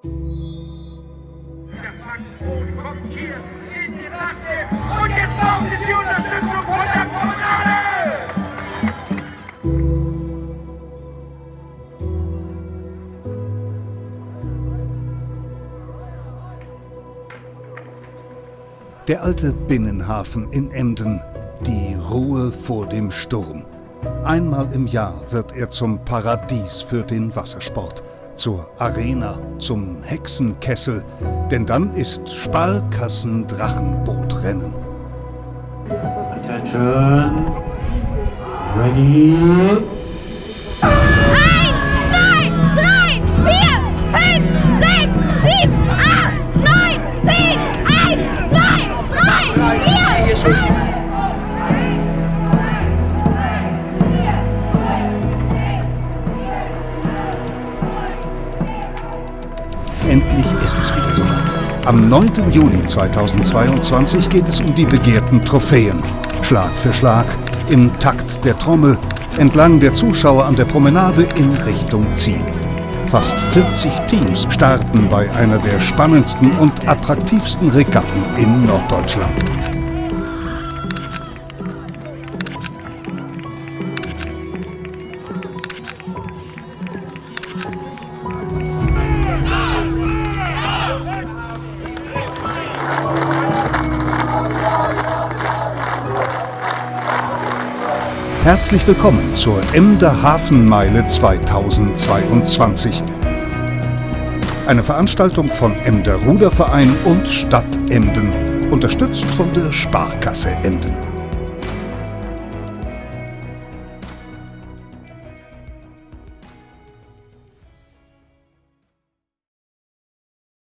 Das Maxbrot kommt hier in die Nachtsee. Und jetzt brauchen Sie die Unterstützung von der Promenade! Der alte Binnenhafen in Emden, die Ruhe vor dem Sturm. Einmal im Jahr wird er zum Paradies für den Wassersport, zur Arena, zum Hexenkessel, denn dann ist Sparkassen-Drachenbootrennen. Attention. Ready. Eins, zwei, drei, vier, fünf, sechs, sieben, acht, neun, zehn, eins, zwei, drei, vier, fünf. Endlich ist es wieder soweit. Am 9. Juli 2022 geht es um die begehrten Trophäen. Schlag für Schlag, im Takt der Trommel, entlang der Zuschauer an der Promenade in Richtung Ziel. Fast 40 Teams starten bei einer der spannendsten und attraktivsten Regatten in Norddeutschland. Herzlich willkommen zur Emder Hafenmeile 2022. Eine Veranstaltung von Emder Ruderverein und Stadt Emden, unterstützt von der Sparkasse Emden.